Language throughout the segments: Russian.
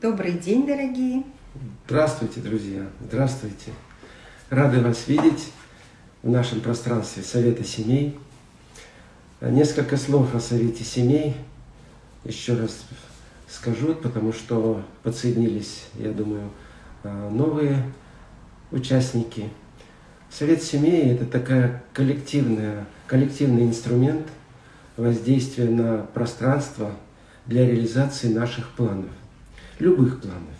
Добрый день, дорогие! Здравствуйте, друзья! Здравствуйте! Рады вас видеть в нашем пространстве Совета Семей. Несколько слов о Совете Семей еще раз скажу, потому что подсоединились, я думаю, новые участники. Совет Семей – это такая коллективная, коллективный инструмент воздействия на пространство для реализации наших планов любых планов,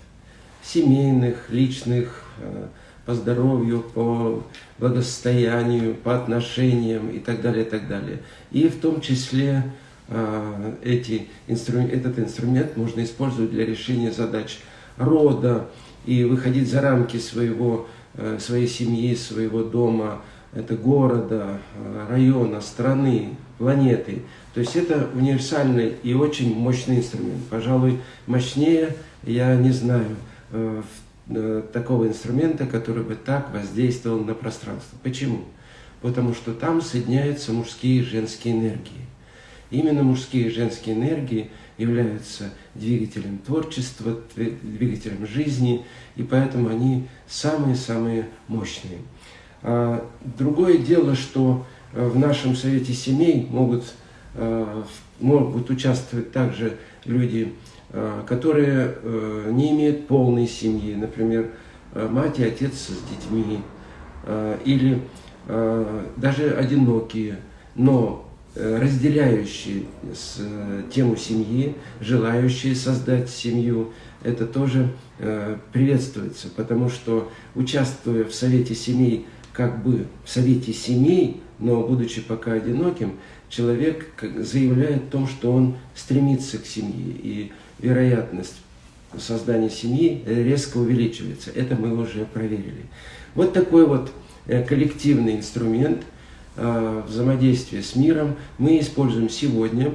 семейных, личных, э, по здоровью, по благосостоянию, по отношениям и так далее, и так далее. И в том числе э, эти инструмент, этот инструмент можно использовать для решения задач рода и выходить за рамки своего, э, своей семьи, своего дома, это города, района, страны, планеты. То есть это универсальный и очень мощный инструмент. Пожалуй, мощнее я не знаю э, э, такого инструмента, который бы так воздействовал на пространство. Почему? Потому что там соединяются мужские и женские энергии. Именно мужские и женские энергии являются двигателем творчества, двигателем жизни, и поэтому они самые-самые мощные. А другое дело, что в нашем совете семей могут, могут участвовать также люди Э, которые э, не имеют полной семьи, например, э, мать и отец с детьми, или даже одинокие, но разделяющие тему семьи, желающие создать семью, это тоже приветствуется, потому что участвуя в совете семей, как бы в совете семей, но будучи пока одиноким, человек заявляет о том, что он стремится к семье. И вероятность создания семьи резко увеличивается. Это мы уже проверили. Вот такой вот э, коллективный инструмент э, взаимодействия с миром мы используем сегодня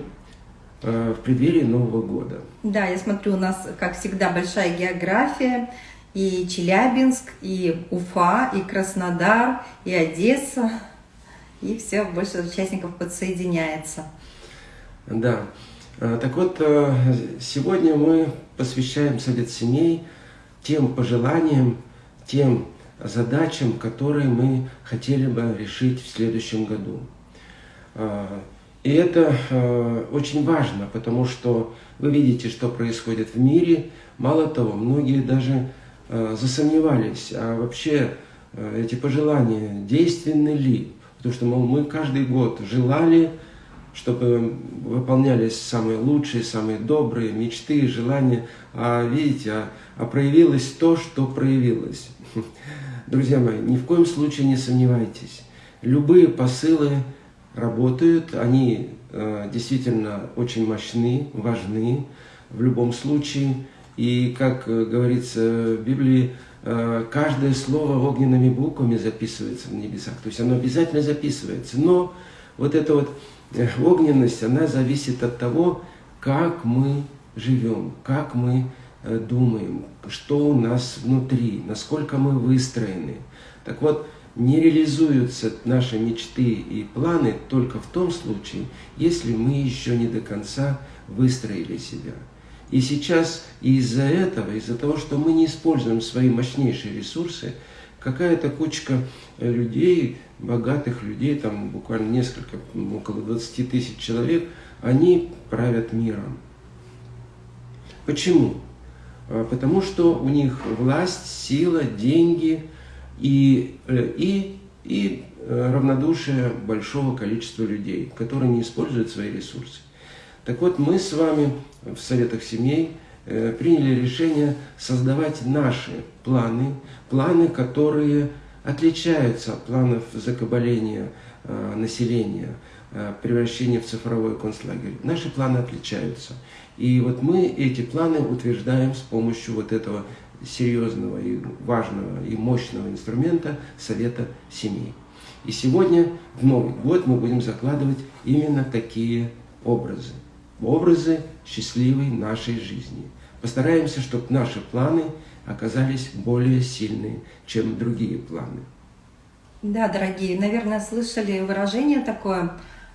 э, в преддверии Нового года. Да, я смотрю, у нас, как всегда, большая география. И Челябинск, и Уфа, и Краснодар, и Одесса. И все, больше участников подсоединяется. Да. Э, так вот, э, сегодня мы посвящаем Совет семей тем пожеланиям, тем задачам, которые мы хотели бы решить в следующем году. Э, и это очень важно, потому что вы видите, что происходит в мире. Мало того, многие даже засомневались, а вообще эти пожелания действенны ли? Потому что мол, мы каждый год желали чтобы выполнялись самые лучшие, самые добрые мечты, желания. А видите, а, а проявилось то, что проявилось. Друзья мои, ни в коем случае не сомневайтесь. Любые посылы работают, они э, действительно очень мощны, важны в любом случае. И, как э, говорится в Библии, э, каждое слово огненными буквами записывается в небесах. То есть оно обязательно записывается. Но вот это вот огненность, она зависит от того, как мы живем, как мы э, думаем, что у нас внутри, насколько мы выстроены. Так вот, не реализуются наши мечты и планы только в том случае, если мы еще не до конца выстроили себя. И сейчас из-за этого, из-за того, что мы не используем свои мощнейшие ресурсы, какая-то кучка э, людей, богатых людей, там буквально несколько, около 20 тысяч человек, они правят миром. Почему? А, потому что у них власть, сила, деньги и, э, и, и э, равнодушие большого количества людей, которые не используют свои ресурсы. Так вот, мы с вами в Советах семей Э, приняли решение создавать наши планы, планы, которые отличаются от планов закабаления э, населения, э, превращения в цифровой концлагерь. Наши планы отличаются. И вот мы эти планы утверждаем с помощью вот этого серьезного и важного и мощного инструмента Совета семей. И сегодня, в Новый год, мы будем закладывать именно такие образы. Образы счастливой нашей жизни. Постараемся, чтобы наши планы оказались более сильные, чем другие планы. Да, дорогие, наверное, слышали выражение такое,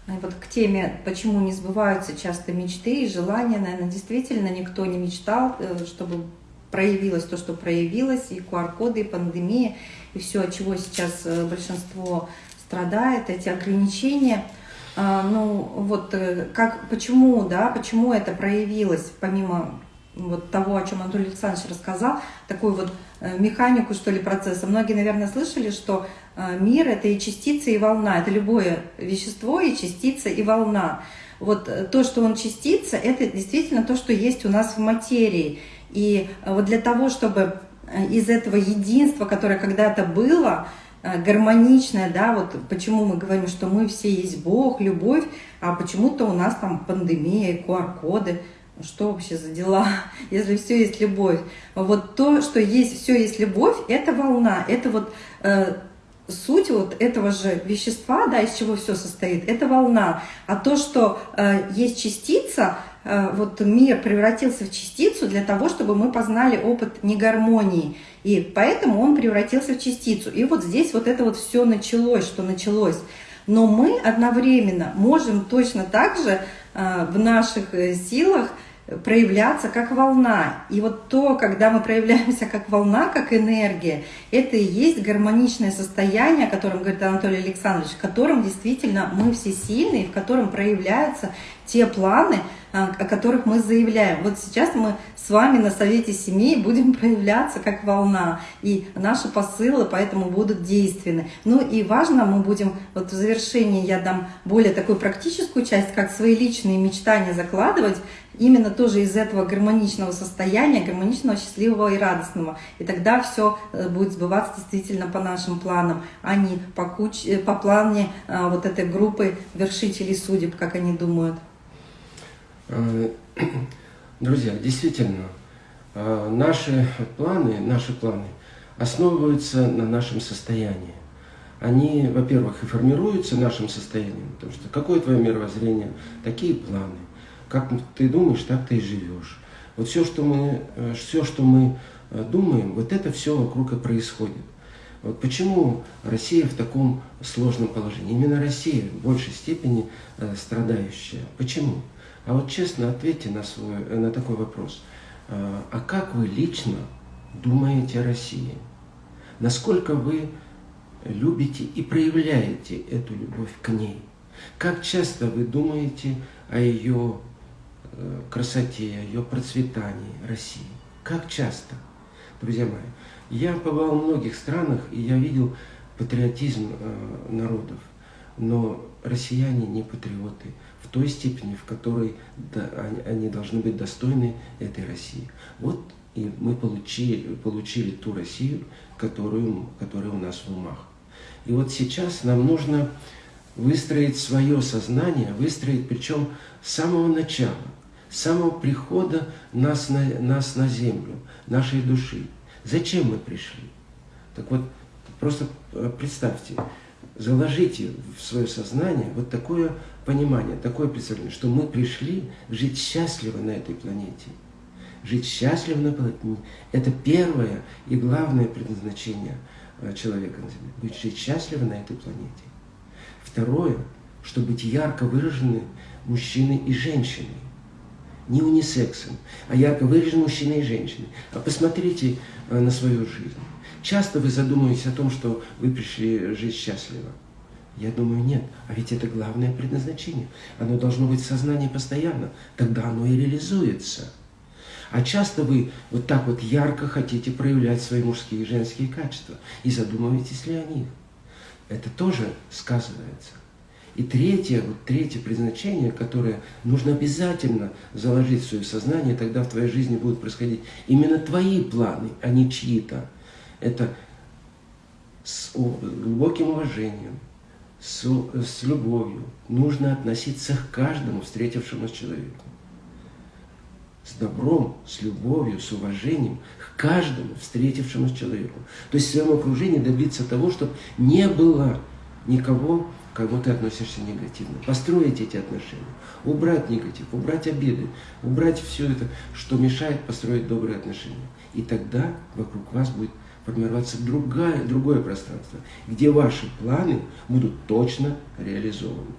э, вот к теме, почему не сбываются часто мечты и желания, наверное, действительно никто не мечтал, э, чтобы проявилось то, что проявилось, и QR-коды, и пандемия, и все, от чего сейчас э, большинство страдает, эти ограничения. А, ну, вот э, как, почему, да, почему это проявилось, помимо вот того, о чем Анатолий Александрович рассказал, такую вот э, механику, что ли, процесса. Многие, наверное, слышали, что мир – это и частица, и волна. Это любое вещество, и частица, и волна. Вот то, что он частица, это действительно то, что есть у нас в материи. И вот для того, чтобы из этого единства, которое когда-то было, э, гармоничное, да, вот почему мы говорим, что мы все есть Бог, любовь, а почему-то у нас там пандемия, QR-коды, что вообще за дела, если все есть любовь. Вот то, что есть, все есть любовь, это волна, это вот э, суть вот этого же вещества, да, из чего все состоит, это волна. А то, что э, есть частица, вот мир превратился в частицу для того, чтобы мы познали опыт негармонии. И поэтому он превратился в частицу. И вот здесь вот это вот все началось, что началось. Но мы одновременно можем точно так же э, в наших э, силах проявляться как волна. И вот то, когда мы проявляемся как волна, как энергия, это и есть гармоничное состояние, о котором говорит Анатолий Александрович, в котором действительно мы все сильные, в котором проявляются те планы, о которых мы заявляем. Вот сейчас мы с вами на Совете Семей будем проявляться как волна, и наши посылы поэтому будут действенны. Ну и важно, мы будем, вот в завершении я дам более такую практическую часть, как свои личные мечтания закладывать, именно тоже из этого гармоничного состояния, гармоничного, счастливого и радостного. И тогда все э, будет сбываться действительно по нашим планам, а не по, куч... Э, по плане а, вот этой группы вершителей судеб, как они думают. Э, друзья, действительно, э, наши планы, наши планы основываются на нашем состоянии. Они, во-первых, и формируются нашим состоянием, потому что какое твое мировоззрение, такие планы. Как ты думаешь, так ты и живешь. Вот все, что мы, э, все, что мы думаем, вот это все вокруг и происходит. Вот почему Россия в таком сложном положении? Именно Россия в большей степени страдающая. Почему? А вот честно ответьте на, свой, на такой вопрос. А, а как вы лично думаете о России? Насколько вы любите и проявляете эту любовь к ней? Как часто вы думаете о ее э, красоте, о ее процветании России? Как часто? Друзья мои, я побывал в многих странах, и я видел патриотизм э, народов. Но россияне не патриоты в той степени, в которой они должны быть достойны этой России. Вот и мы получили, получили ту Россию, которую, которая у нас в умах. И вот сейчас нам нужно выстроить свое сознание, выстроить причем с самого начала, с самого прихода нас на, нас на землю, нашей души. Зачем мы пришли? Так вот, просто э, представьте, заложите в свое сознание вот такое понимание, такое представление, что мы пришли жить счастливо на этой планете. Жить счастливо на планете – это первое и главное предназначение э, человека на Земле. Быть жить счастливо на этой планете. Второе, что быть ярко выражены мужчиной и женщиной. Не унисексом, а ярко выражены мужчиной и женщиной. А посмотрите э, на свою жизнь. Часто вы задумываетесь о том, что вы пришли жить счастливо. Я думаю, нет. А ведь это главное предназначение. Оно должно быть в сознании постоянно. Тогда оно и реализуется. А часто вы вот так вот ярко хотите проявлять свои мужские и женские качества. И задумываетесь ли о них. Это тоже сказывается. И третье, вот третье предназначение, которое нужно обязательно заложить в свое сознание, тогда в твоей жизни будут происходить именно твои планы, а не чьи-то это с глубоким уважением, с, с любовью нужно относиться к каждому встретившемуся человеку. С добром, с любовью, с уважением к каждому встретившемуся человеку. То есть в своем окружении добиться того, чтобы не было никого, к кому ты относишься негативно. Построить эти отношения, убрать негатив, убрать обиды, убрать все это, что мешает построить добрые отношения. И тогда вокруг вас будет формироваться другая, другое пространство, где ваши планы будут точно реализованы.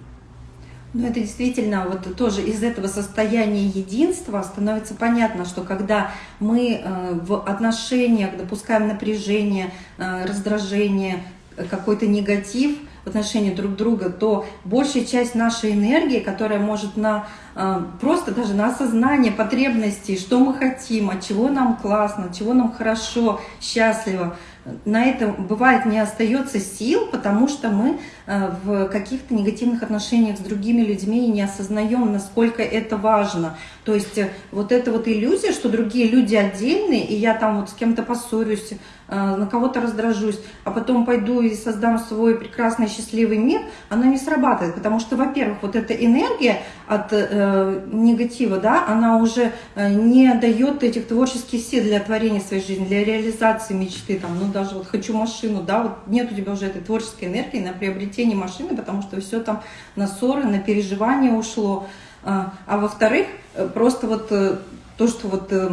Ну, это действительно вот тоже из этого состояния единства становится понятно, что когда мы э, в отношениях допускаем напряжение, э, раздражение, какой-то негатив в отношении друг друга, то большая часть нашей энергии, которая может на э, просто даже на осознание потребностей, что мы хотим, от чего нам классно, от чего нам хорошо, счастливо, на это бывает не остается сил, потому что мы в каких-то негативных отношениях с другими людьми и не осознаем, насколько это важно. То есть э, вот эта вот иллюзия, что другие люди отдельные, и я там вот с кем-то поссорюсь, э, на кого-то раздражусь, а потом пойду и создам свой прекрасный счастливый мир, она не срабатывает, потому что, во-первых, вот эта энергия от э, негатива, да, она уже не дает этих творческих сил для творения своей жизни, для реализации мечты, там, ну даже вот хочу машину, да, вот нет у тебя уже этой творческой энергии на приобретение машины, потому что все там на ссоры, на переживания ушло. А, а во-вторых, э, просто вот э, то, что вот э,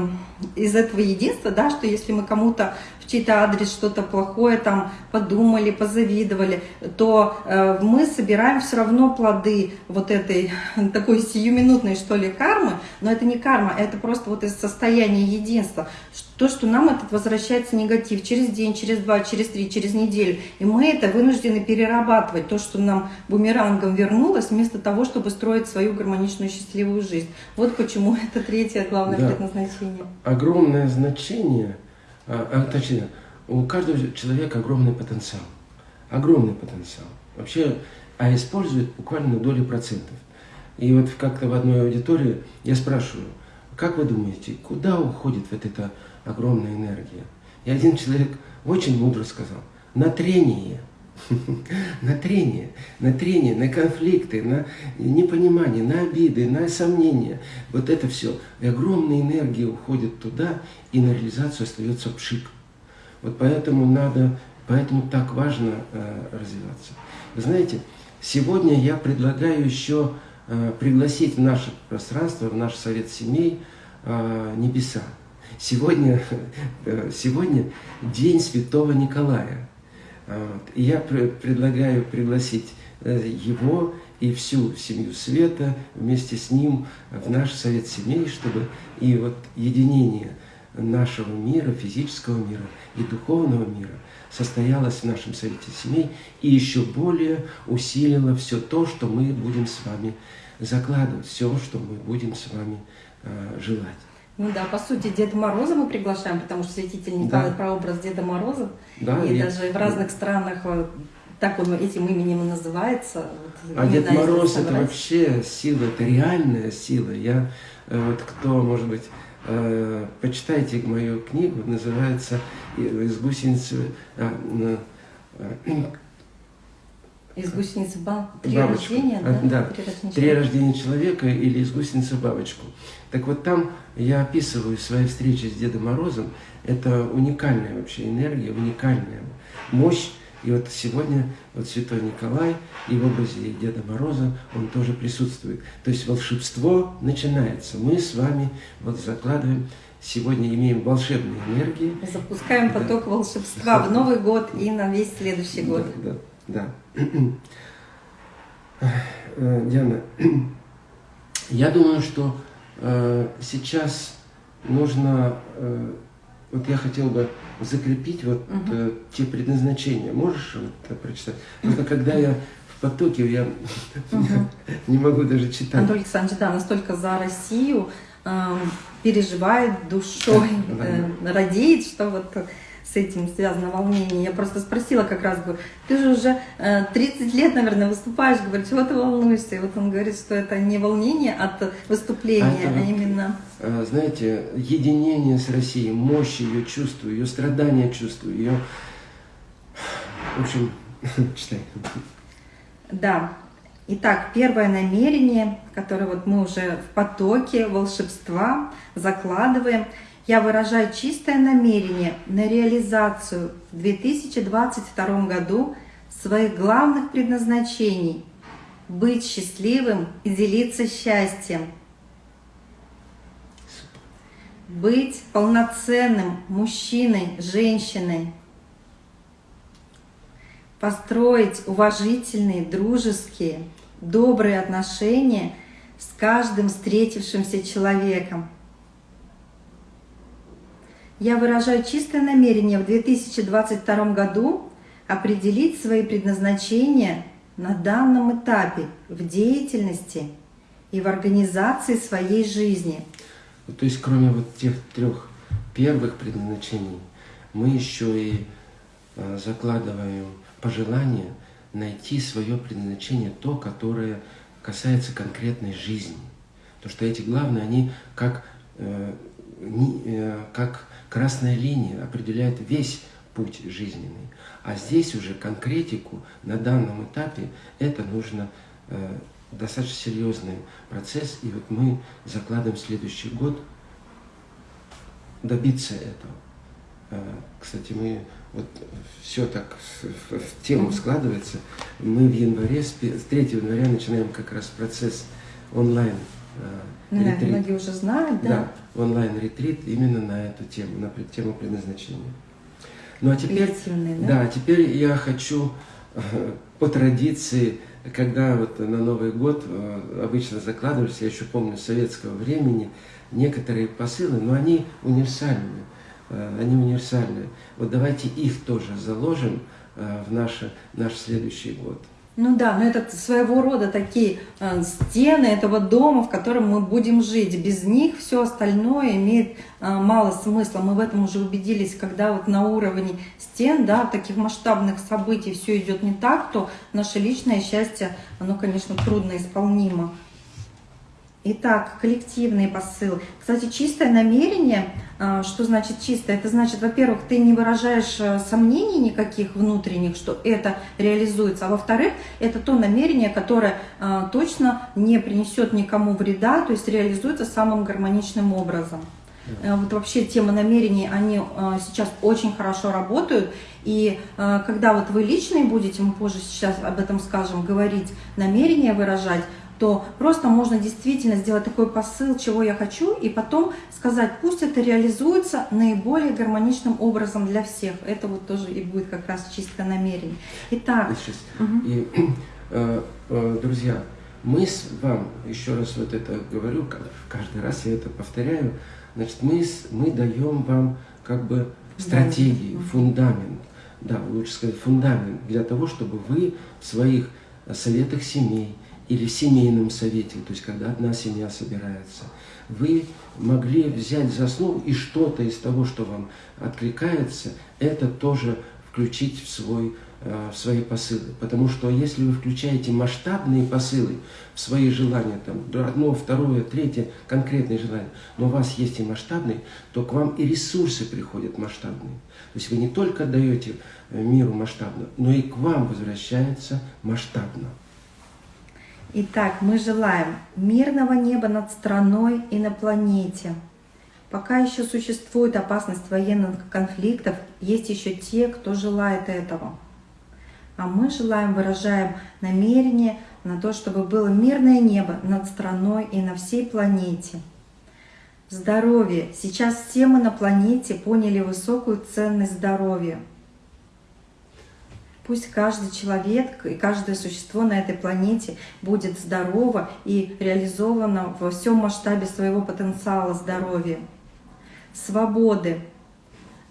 из этого единства, да, что если мы кому-то чей-то адрес что-то плохое там подумали, позавидовали, то мы собираем все равно плоды вот этой такой сиюминутной, что ли, кармы, но это не карма, это просто вот из состояния единства. То, что нам этот возвращается негатив через день, через два, через три, через неделю. И мы это вынуждены перерабатывать, то, что нам бумерангом вернулось, вместо того, чтобы строить свою гармоничную счастливую жизнь. Вот почему это третье главное да. предназначение. Огромное значение – а, а, точнее, у каждого человека огромный потенциал. Огромный потенциал. Вообще, а использует буквально доли процентов. И вот как-то в одной аудитории я спрашиваю, как вы думаете, куда уходит вот эта огромная энергия? И один человек очень мудро сказал, на трение. на трение, на трение, на конфликты, на непонимание, на обиды, на сомнения. Вот это все. И огромная энергия уходит туда, и на реализацию остается пшик. Вот поэтому надо, поэтому так важно э, развиваться. Вы знаете, сегодня я предлагаю еще э, пригласить в наше пространство, в наш совет семей э, небеса. Сегодня, э, сегодня день Святого Николая. И я предлагаю пригласить его и всю семью Света вместе с ним в наш совет семей, чтобы и вот единение нашего мира, физического мира и духовного мира состоялось в нашем совете семей и еще более усилило все то, что мы будем с вами закладывать, все, что мы будем с вами э, желать. Ну да, по сути, Деда Мороза мы приглашаем, потому что святитель Николай да. прообраз Деда Мороза. Да, и, и даже в разных странах э, так он этим именем и называется. Вот, а Дед Мороз это вообще сила, это реальная сила. Я э, вот кто, может быть, э, почитайте мою книгу, называется «Из гусеницы...» а, из гусеницы баб... три бабочку. рождения, да? да. Три, рождения три рождения человека или из гусеницы бабочку. Так вот там я описываю свои встречи с Дедом Морозом. Это уникальная вообще энергия, уникальная мощь. И вот сегодня вот Святой Николай и в образе Деда Мороза он тоже присутствует. То есть волшебство начинается. Мы с вами вот закладываем, сегодня имеем волшебные энергии. Запускаем поток да. волшебства в Новый год и на весь следующий год. Да, да, да. Э, Диана, я думаю, что э, сейчас нужно, э, вот я хотел бы закрепить вот угу. те предназначения. Можешь вот, прочитать? Просто когда я в потоке, я угу. не могу даже читать. Анатолий Александрович, да, настолько за Россию э, переживает душой. Э, радеет, что вот с этим связано волнение. Я просто спросила как раз, говорю, ты же уже 30 э, лет, наверное, выступаешь, говорю, чего ты волнуешься? И вот он говорит, что это не волнение от выступления, а, это, а именно... Э, знаете, единение с Россией, мощь ее чувствую, ее страдания чувствую, ее... В общем, читай. Да. Итак, первое намерение, которое вот мы уже в потоке волшебства закладываем – я выражаю чистое намерение на реализацию в 2022 году своих главных предназначений – быть счастливым и делиться счастьем, быть полноценным мужчиной, женщиной, построить уважительные, дружеские, добрые отношения с каждым встретившимся человеком. Я выражаю чистое намерение в 2022 году определить свои предназначения на данном этапе в деятельности и в организации своей жизни. То есть кроме вот тех трех первых предназначений, мы еще и а, закладываем пожелание найти свое предназначение, то, которое касается конкретной жизни. Потому что эти главные, они как, э, э, как красная линия определяют весь путь жизненный. А здесь уже конкретику на данном этапе это нужно э, достаточно серьезный процесс. И вот мы закладываем следующий год добиться этого. Э, кстати, мы вот все так в тему складывается. Мы в январе, с 3 января начинаем как раз процесс онлайн э, ну да, многие уже знают, да? Да, онлайн-ретрит именно на эту тему, на тему предназначения. Ну а теперь, да? да, теперь я хочу э, по традиции, когда вот на Новый год э, обычно закладывались, я еще помню советского времени, некоторые посылы, но они универсальные, э, они универсальные. Вот давайте их тоже заложим в наш, наш следующий год. Ну да, но это своего рода такие э, стены этого дома, в котором мы будем жить. Без них все остальное имеет э, мало смысла. Мы в этом уже убедились, когда вот на уровне стен, да, таких масштабных событий все идет не так, то наше личное счастье, оно, конечно, трудно исполнимо. Итак, коллективные посылы. Кстати, чистое намерение, что значит чистое? Это значит, во-первых, ты не выражаешь э, сомнений никаких внутренних, что это реализуется, а во-вторых, это то намерение, которое а, точно не принесет никому вреда, то есть реализуется самым гармоничным образом. Э, вот вообще тема намерений, они а, сейчас очень хорошо работают. И когда вот вы личные будете, мы позже сейчас об этом скажем, говорить, намерения выражать, то просто можно действительно сделать такой посыл, чего я хочу, и потом сказать, пусть это реализуется наиболее гармоничным образом для всех. Это вот тоже и будет как раз чисто намерение. Итак. Угу. И, э, э, друзья, мы с вам, еще раз вот это говорю, каждый раз я это повторяю, значит, мы, мы даем вам как бы стратегии, да. фундамент, да, лучше сказать, фундамент для того, чтобы вы в своих советах семей, или в семейном совете, то есть когда одна семья собирается, вы могли взять за основу и что-то из того, что вам откликается, это тоже включить в, свой, в свои посылы. Потому что если вы включаете масштабные посылы в свои желания, там, одно, второе, третье, конкретные желания, но у вас есть и масштабные, то к вам и ресурсы приходят масштабные. То есть вы не только даете э, миру масштабно, но и к вам возвращается масштабно. Итак, мы желаем мирного неба над страной и на планете. Пока еще существует опасность военных конфликтов, есть еще те, кто желает этого. А мы желаем, выражаем намерение на то, чтобы было мирное небо над страной и на всей планете. Здоровье. Сейчас все мы на планете поняли высокую ценность здоровья. Пусть каждый человек и каждое существо на этой планете будет здорово и реализовано во всем масштабе своего потенциала здоровья. Свободы.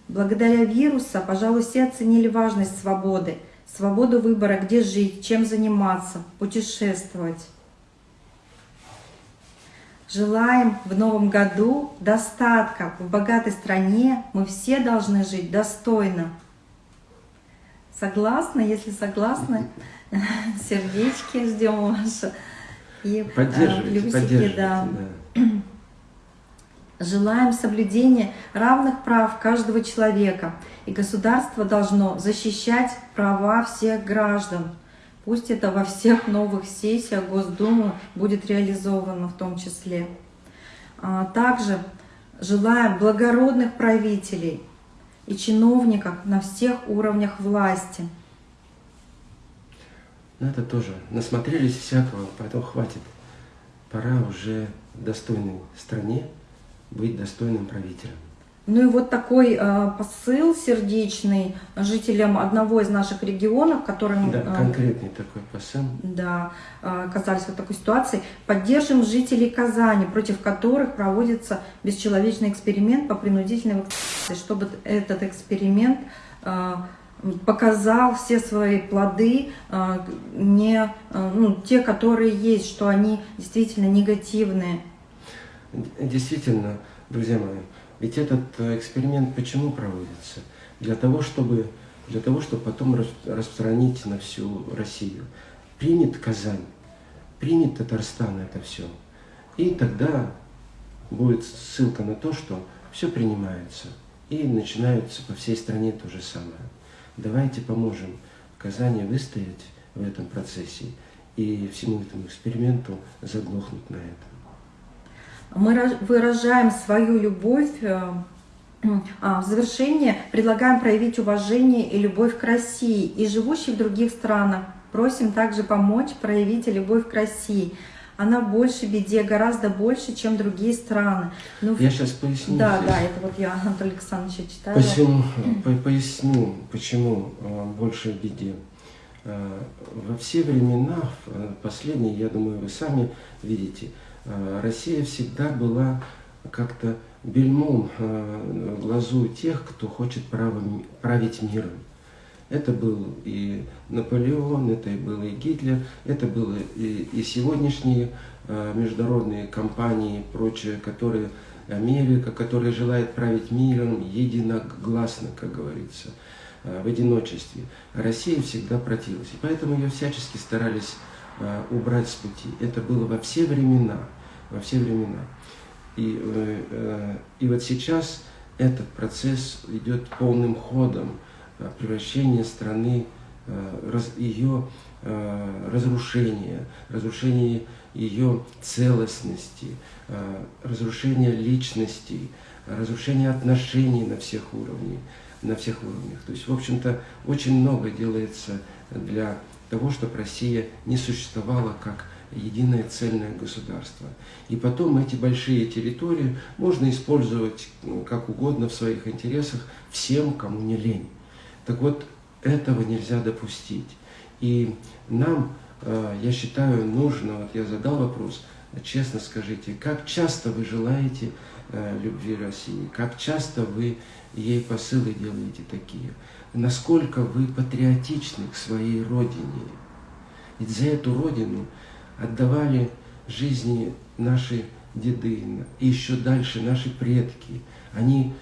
Благодаря вирусу, пожалуй, все оценили важность свободы. Свободу выбора, где жить, чем заниматься, путешествовать. Желаем в новом году достатка. В богатой стране мы все должны жить достойно. Согласна? Если согласны, сердечки ждем ваши. И а, поддерживайте, плюсики, да. да. Желаем соблюдения равных прав каждого человека. И государство должно защищать права всех граждан. Пусть это во всех новых сессиях Госдумы будет реализовано в том числе. А, также желаем благородных правителей, и чиновников на всех уровнях власти. Ну, это тоже насмотрелись всякого, поэтому хватит. Пора уже достойной стране быть достойным правителем. Ну и вот такой э, посыл сердечный жителям одного из наших регионов, которым... Да, конкретный такой посыл. Да, э, оказались в такой ситуации. Поддержим жителей Казани, против которых проводится бесчеловечный эксперимент по принудительной вакцинации, чтобы этот эксперимент э, показал все свои плоды, э, не, э, ну, те, которые есть, что они действительно негативные. Действительно, друзья мои, ведь этот э, эксперимент почему проводится? Для того, чтобы, для того, чтобы потом распространить на всю Россию. Принят Казань, принят Татарстан это все. И тогда будет ссылка на то, что все принимается. И начинается по всей стране то же самое. Давайте поможем Казани выстоять в этом процессе и всему этому эксперименту заглохнуть на этом. Мы выражаем свою любовь, э, а, в завершение предлагаем проявить уважение и любовь к России и живущих в других странах. Просим также помочь проявить любовь к России. Она больше беде, гораздо больше, чем другие страны. Ну, я сейчас поясню. Да, здесь. да, это вот я Анатолия Александровича читаю. Почему, по, поясню, почему э, больше беде. Э, во все времена, последние, я думаю, вы сами видите, Россия всегда была как-то бельмом э, глазу тех, кто хочет править миром. Это был и Наполеон, это и был и Гитлер, это были и, и сегодняшние э, международные компании и прочее, которые Америка, которая желает править миром единогласно, как говорится, в одиночестве. Россия всегда противилась. И поэтому ее всячески старались убрать с пути. Это было во все времена во все времена. И, э, э, и вот сейчас этот процесс идет полным ходом э, превращения страны, ее разрушения, разрушения ее целостности, разрушения личностей, разрушения отношений на всех уровнях. На всех уровнях. То есть, в общем-то, очень много делается для того, чтобы Россия не существовала как единое цельное государство. И потом эти большие территории можно использовать ну, как угодно в своих интересах всем, кому не лень. Так вот, этого нельзя допустить. И нам, э, я считаю, нужно, вот я задал вопрос, честно скажите, как часто вы желаете э, любви России, как часто вы ей посылы делаете такие, насколько вы патриотичны к своей родине. Ведь за эту родину отдавали жизни наши деды, и еще дальше наши предки. Они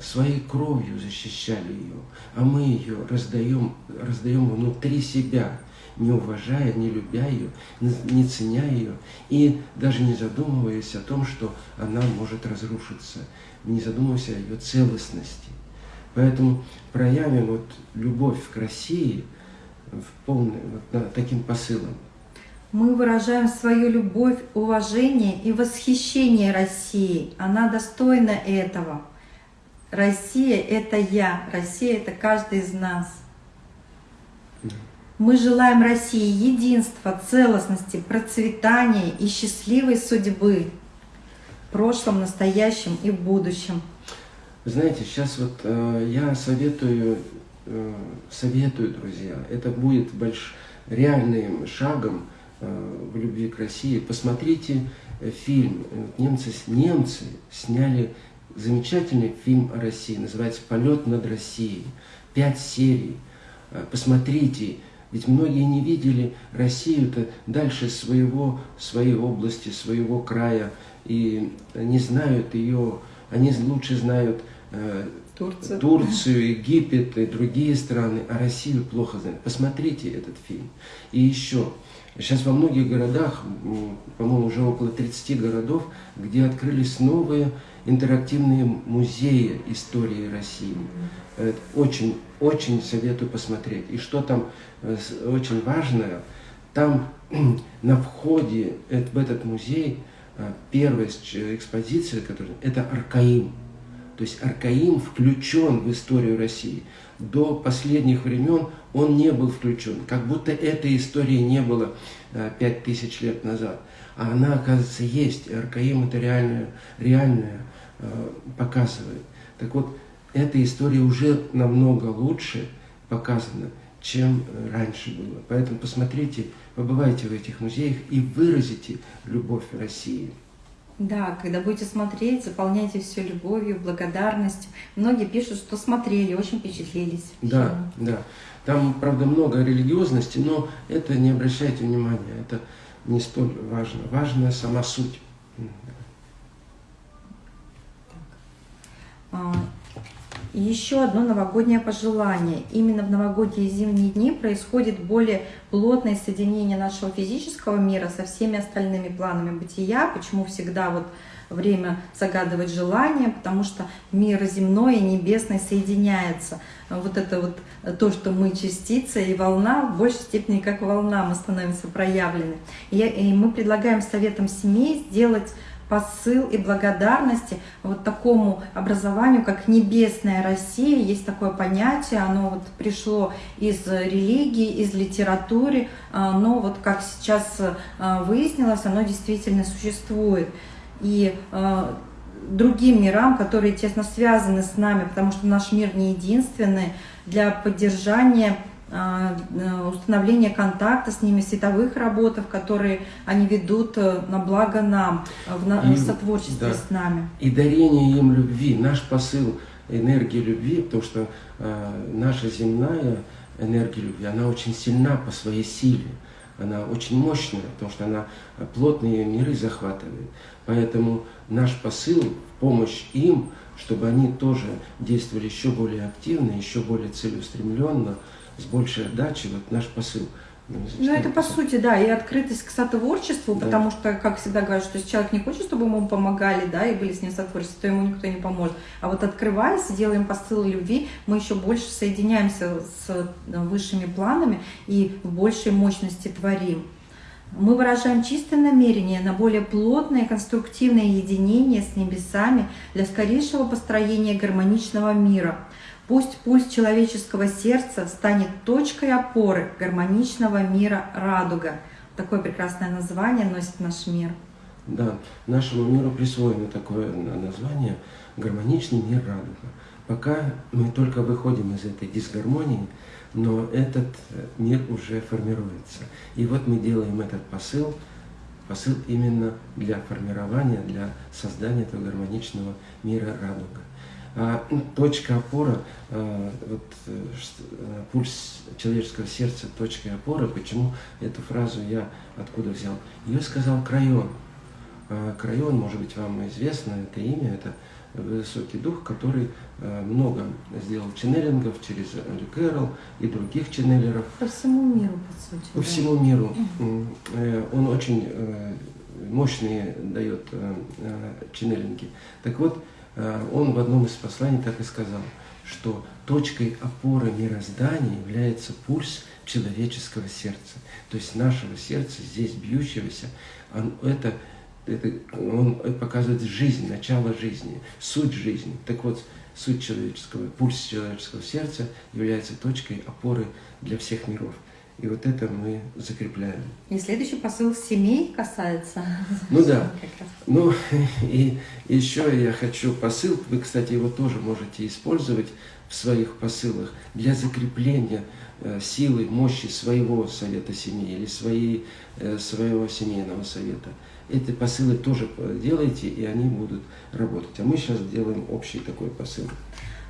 своей кровью защищали ее, а мы ее раздаем, раздаем внутри себя, не уважая, не любя ее, не ценя ее, и даже не задумываясь о том, что она может разрушиться, не задумываясь о ее целостности. Поэтому проявим вот любовь к России в полной, вот, таким посылом мы выражаем свою любовь, уважение и восхищение России. Она достойна этого. Россия – это я, Россия – это каждый из нас. Мы желаем России единства, целостности, процветания и счастливой судьбы в прошлом, настоящем и в будущем. Знаете, сейчас вот э, я советую, э, советую, друзья, это будет больш, реальным шагом в любви к России. Посмотрите э, фильм. Немцы, немцы сняли замечательный фильм о России. Называется «Полет над Россией». Пять серий. Э, посмотрите. Ведь многие не видели Россию-то дальше своего, своей области, своего края. И не знают ее, они лучше знают Турцию. Турцию, Египет и другие страны, а Россию плохо знают. Посмотрите этот фильм. И еще, Сейчас во многих городах, по-моему, уже около 30 городов, где открылись новые интерактивные музеи истории России. Очень, очень советую посмотреть. И что там э, очень важное, там на входе в этот музей э, первая экспозиция, которая, это Аркаим. То есть Аркаим включен в историю России. До последних времен он не был включен, как будто этой истории не было э, пять тысяч лет назад. А она, оказывается, есть. И Аркаим это реальное, реальное э, показывает. Так вот, эта история уже намного лучше показана, чем э, раньше было. Поэтому посмотрите, побывайте в этих музеях и выразите любовь России. Да, когда будете смотреть, заполняйте все любовью, благодарностью. Многие пишут, что смотрели, очень впечатлились. Да, да. Там, правда, много религиозности, но это не обращайте внимания, это не столь важно. Важна сама суть. Еще одно новогоднее пожелание. Именно в новогодние зимние дни происходит более плотное соединение нашего физического мира со всеми остальными планами бытия. Почему всегда вот время загадывать желания, потому что мир земной и небесный соединяется. Вот это вот то, что мы частица и волна, в большей степени как волна мы становимся проявлены. И, и мы предлагаем советам семей сделать посыл и благодарности вот такому образованию, как небесная Россия. Есть такое понятие, оно вот пришло из религии, из литературы, а, но вот как сейчас а, выяснилось, оно действительно существует. И а, другим мирам, которые тесно связаны с нами, потому что наш мир не единственный, для поддержания установление контакта с ними, световых работах, которые они ведут э, на благо нам, э, в, на, и, сотворчестве да. с нами. И дарение им любви, наш посыл энергии любви, потому что э, наша земная энергия любви, она очень сильна по своей силе, она очень мощная, потому что она плотные миры захватывает. Поэтому наш посыл в помощь им, чтобы они тоже действовали еще более активно, еще более целеустремленно, с большей отдачей, вот наш посыл. Ну, это по сути, да, и открытость к сотворчеству, да. потому что, как всегда говорят, что если человек не хочет, чтобы ему помогали, да, и были с ним сотворчеством, то ему никто не поможет. А вот открываясь, делаем посыл любви, мы еще больше соединяемся с э, высшими планами и в большей мощности творим. Мы выражаем чистое намерение на более плотное конструктивное единение с небесами для скорейшего построения гармоничного мира – Пусть пульс человеческого сердца станет точкой опоры гармоничного мира радуга. Такое прекрасное название носит наш мир. Да, нашему миру присвоено такое название «Гармоничный мир радуга». Пока мы только выходим из этой дисгармонии, но этот э, мир уже формируется. И вот мы делаем этот посыл, посыл именно для формирования, для создания этого гармоничного мира радуга. А, ну, точка опора, вот, э, э, пульс человеческого сердца, точка опоры, почему эту фразу я откуда взял? Ее сказал Крайон. А, Крайон, может быть, вам известно это имя, это высокий дух, который много сделал ченнелингов через Андрю Кэрролл и других ченнелеров. По всему миру, по сути. По да. всему миру. Э, он очень мощные дает ченнелинги. Так вот, Э, он в одном из посланий так и сказал, что точкой опоры мироздания является пульс человеческого сердца. То есть нашего сердца, здесь бьющегося, он, это, это, он показывает жизнь, начало жизни, суть жизни. Так вот, суть человеческого, пульс человеческого сердца является точкой опоры для всех миров. И вот это мы закрепляем. И следующий посыл семей касается. Ну да. Ну и еще я хочу посыл, вы, кстати, его тоже можете использовать в своих посылах для закрепления э, силы, мощи своего совета семьи или своей, э, своего семейного совета. Эти посылы тоже делайте, и они будут работать. А мы сейчас делаем общий такой посыл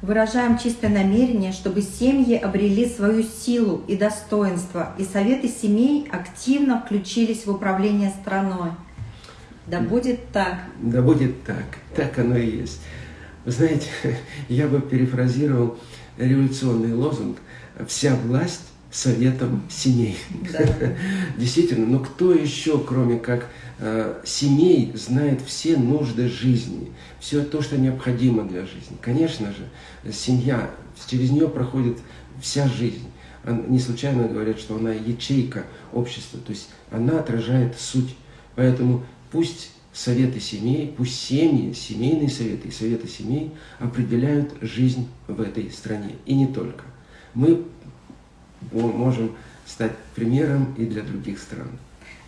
выражаем чистое намерение, чтобы семьи обрели свою силу и достоинство, и советы семей активно включились в управление страной. Да будет так. Да будет так. Так оно и есть. Вы знаете, я бы перефразировал революционный лозунг «Вся власть советом семей». Да. Действительно, но кто еще, кроме как Э, семей знает все нужды жизни, все то, что необходимо для жизни. Конечно же, семья, через нее проходит вся жизнь. Не случайно говорят, что она ячейка общества, то есть она отражает суть. Поэтому пусть советы семей, пусть семьи, семейные советы и советы семей определяют жизнь в этой стране. И не только. Мы можем стать примером и для других стран.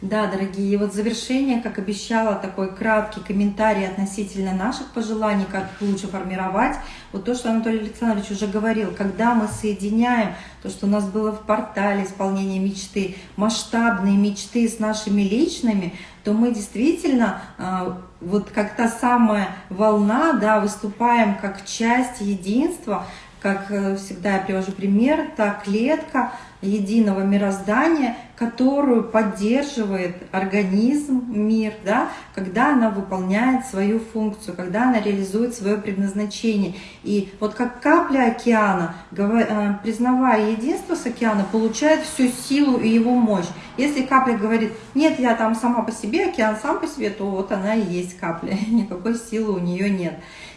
Да, дорогие, и вот завершение, как обещала, такой краткий комментарий относительно наших пожеланий, как лучше формировать. Вот то, что Анатолий Александрович уже говорил, когда мы соединяем то, что у нас было в портале исполнение мечты, масштабные мечты с нашими личными, то мы действительно, а, вот как та самая волна, да, выступаем как часть единства, как э, всегда я привожу пример, та клетка единого мироздания, которую поддерживает организм, мир, да, когда она выполняет свою функцию, когда она реализует свое предназначение. И вот как капля океана, э, признавая единство с океаном, получает всю силу и его мощь. Если капля говорит, нет, я там сама по себе, океан сам по себе, то вот она и есть капля, никакой силы у нее нет.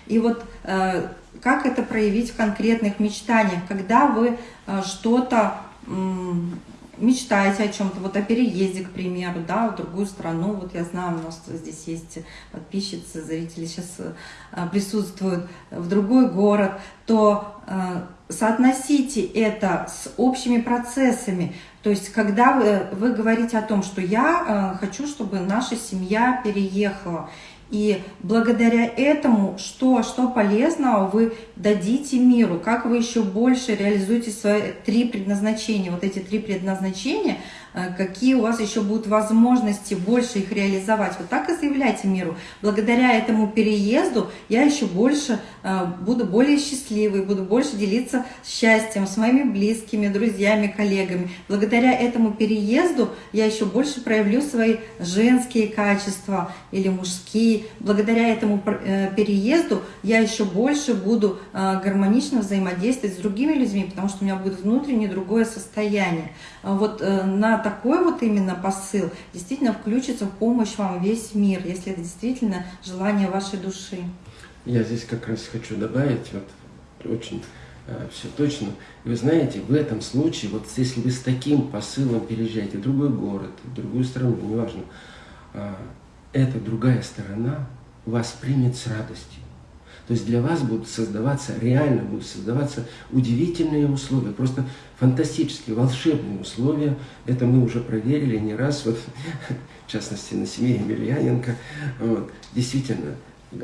И вот э, как это проявить в конкретных мечтаниях, когда вы э, что-то мечтаете о чем-то, вот о переезде, к примеру, да, в другую страну, вот я знаю, у нас здесь есть подписчицы, зрители сейчас э, присутствуют, в другой город, то соотносите это с общими процессами, то есть когда вы, вы говорите о том, что я хочу, чтобы наша семья переехала, и благодаря этому, что, что полезного вы дадите миру, как вы еще больше реализуете свои три предназначения. Вот эти три предназначения – какие у вас еще будут возможности больше их реализовать. Вот так и заявляйте миру. Благодаря этому переезду я еще больше э, буду более счастливой, буду больше делиться счастьем с моими близкими, друзьями, коллегами. Благодаря этому переезду я еще больше проявлю свои женские качества или мужские. Благодаря этому э, переезду я еще больше буду гармонично взаимодействовать с другими людьми, потому что у меня будет внутреннее другое состояние. Вот на такой вот именно посыл действительно включится в помощь вам весь мир, если это действительно желание вашей души. Я здесь как раз хочу добавить, вот очень э, все точно. Вы знаете, в этом случае, вот если вы с таким посылом переезжаете в другой город, в другую страну, неважно, э, эта другая сторона вас примет с радостью. То есть для вас будут создаваться, реально будут создаваться удивительные условия, просто фантастические, волшебные условия. Это мы уже проверили не раз, вот, в частности на семье Емельяненко. Вот. Действительно,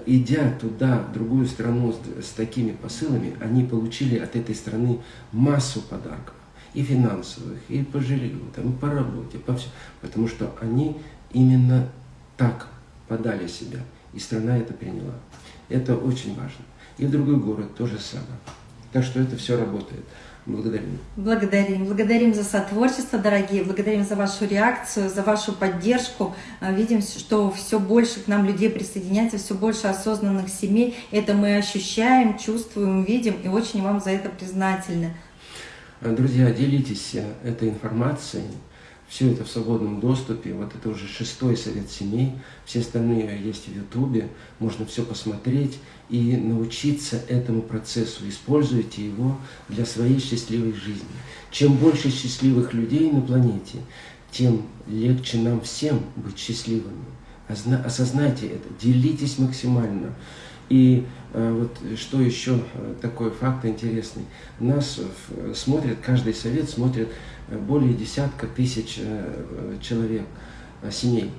идя туда, в другую страну с, с такими посылами, они получили от этой страны массу подарков. И финансовых, и по жилью, там, и по работе, по все. Потому что они именно так подали себя. И страна это приняла. Это очень важно. И в другой город то же самое. Так что это все работает. Благодарим. Благодарим. Благодарим за сотворчество, дорогие. Благодарим за вашу реакцию, за вашу поддержку. А, видим, что все больше к нам людей присоединяется, все больше осознанных семей. Это мы ощущаем, чувствуем, видим и очень вам за это признательны. Друзья, делитесь э, этой информацией. Все это в свободном доступе. Вот это уже шестой совет семей. Все остальные есть в Ютубе. Можно все посмотреть и научиться этому процессу. Используйте его для своей счастливой жизни. Чем больше счастливых людей на планете, тем легче нам всем быть счастливыми. Осознайте это, делитесь максимально. И э, вот что еще э, такой факт интересный. Нас э, смотрят, каждый совет смотрит более десятка тысяч человек, семей.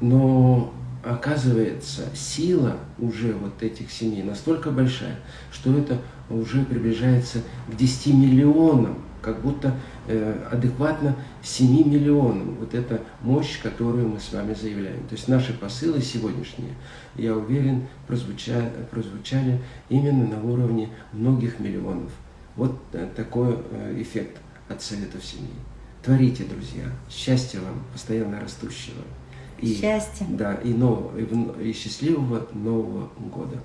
Но оказывается, сила уже вот этих семей настолько большая, что это уже приближается к 10 миллионам, как будто э, адекватно 7 миллионам. Вот эта мощь, которую мы с вами заявляем. То есть наши посылы сегодняшние, я уверен, прозвучали, прозвучали именно на уровне многих миллионов. Вот э, такой э, эффект от Советов Семьи. Творите, друзья. Счастья вам, постоянно растущего. И, Счастья. Да, и, нового, и, и счастливого Нового года.